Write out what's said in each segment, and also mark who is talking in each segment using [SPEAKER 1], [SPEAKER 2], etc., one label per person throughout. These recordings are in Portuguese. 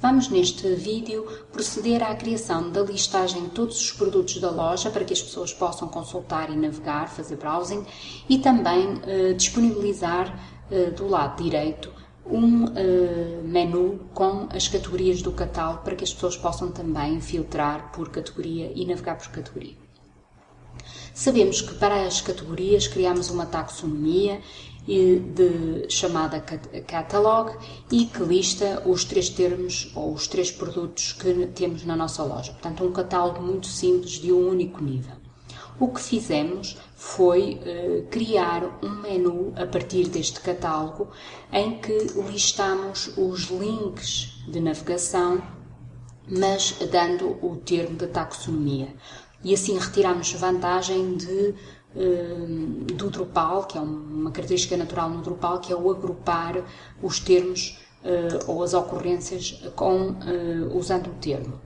[SPEAKER 1] Vamos neste vídeo proceder à criação da listagem de todos os produtos da loja para que as pessoas possam consultar e navegar, fazer browsing e também eh, disponibilizar eh, do lado direito um eh, menu com as categorias do catálogo para que as pessoas possam também filtrar por categoria e navegar por categoria. Sabemos que para as categorias criamos uma taxonomia de, chamada Catalog e que lista os três termos ou os três produtos que temos na nossa loja. Portanto, um catálogo muito simples de um único nível. O que fizemos foi uh, criar um menu a partir deste catálogo em que listamos os links de navegação, mas dando o termo de taxonomia. E assim retiramos vantagem de Hum, do Drupal, que é uma característica natural no Drupal, que é o agrupar os termos uh, ou as ocorrências com, uh, usando o termo.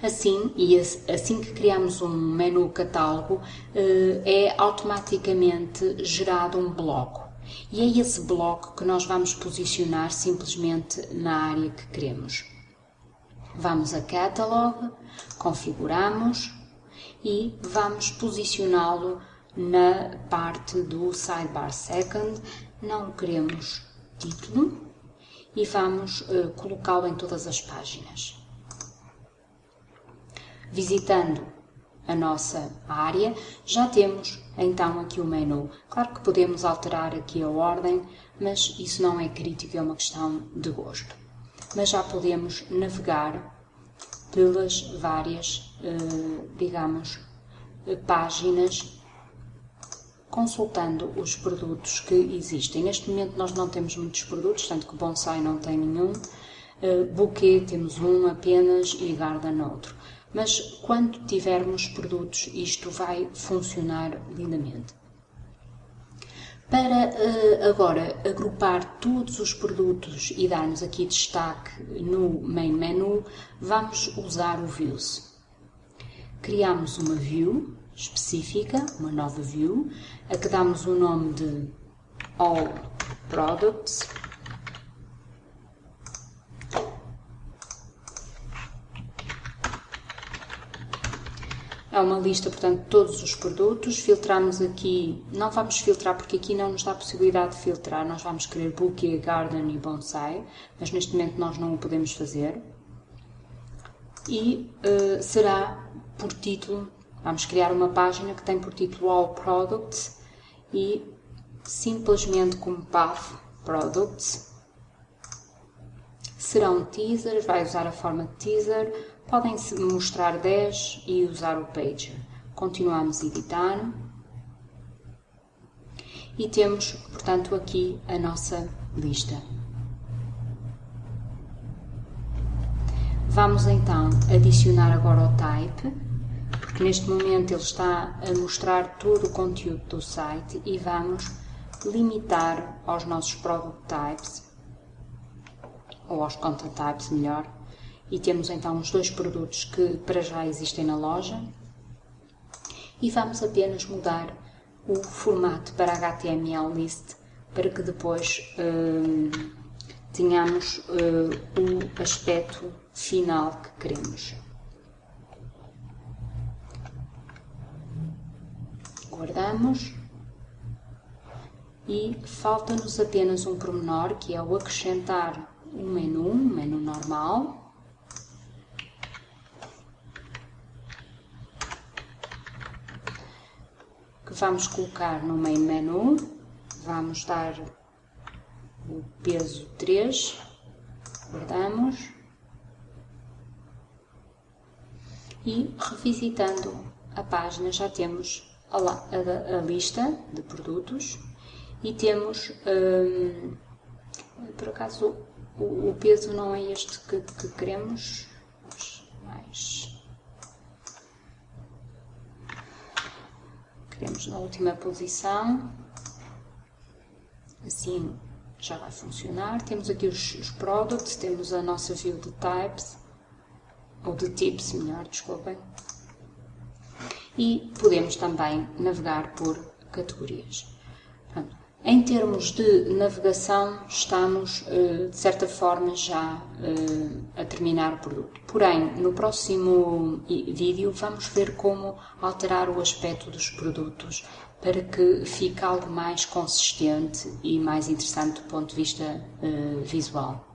[SPEAKER 1] Assim, e assim que criamos um menu catálogo, é automaticamente gerado um bloco. E é esse bloco que nós vamos posicionar simplesmente na área que queremos. Vamos a Catalog, configuramos, e vamos posicioná-lo na parte do sidebar second, não queremos título e vamos uh, colocá-lo em todas as páginas. Visitando a nossa área, já temos então aqui o menu. Claro que podemos alterar aqui a ordem, mas isso não é crítico, é uma questão de gosto. Mas já podemos navegar pelas várias, eh, digamos, páginas consultando os produtos que existem. Neste momento nós não temos muitos produtos, tanto que bonsai não tem nenhum, uh, buquê temos um apenas e garden outro. Mas quando tivermos produtos isto vai funcionar lindamente. Para uh, agora agrupar todos os produtos e darmos aqui destaque no main menu, vamos usar o Views. Criamos uma view específica, uma nova view, a que damos o nome de All Products. É uma lista, portanto, de todos os produtos. Filtramos aqui, não vamos filtrar porque aqui não nos dá a possibilidade de filtrar. Nós vamos querer Bouquet, Garden e Bonsai, mas neste momento nós não o podemos fazer. E uh, será por título Vamos criar uma página que tem por título All Products e simplesmente como path Products. Serão teasers, vai usar a forma de teaser, podem mostrar 10 e usar o pager. Continuamos a editar. E temos, portanto, aqui a nossa lista. Vamos então adicionar agora o type porque neste momento ele está a mostrar todo o conteúdo do site e vamos limitar aos nossos product types, ou aos content types melhor, e temos então os dois produtos que para já existem na loja. E vamos apenas mudar o formato para HTML list para que depois hum, tenhamos hum, o aspecto final que queremos. guardamos. E falta-nos apenas um pormenor que é o acrescentar um menu, um menu normal. Que vamos colocar no main menu, vamos dar o peso 3, guardamos. E revisitando a página já temos a, a, a lista de produtos. E temos, hum, por acaso o, peso não é este que, que queremos, mas queremos na última posição, assim já vai funcionar. Temos aqui os, os products, temos a nossa view de types, ou de tips, melhor, desculpem e podemos também navegar por categorias. Pronto. Em termos de navegação, estamos de certa forma já a terminar o produto. Porém, no próximo vídeo vamos ver como alterar o aspecto dos produtos para que fique algo mais consistente e mais interessante do ponto de vista visual.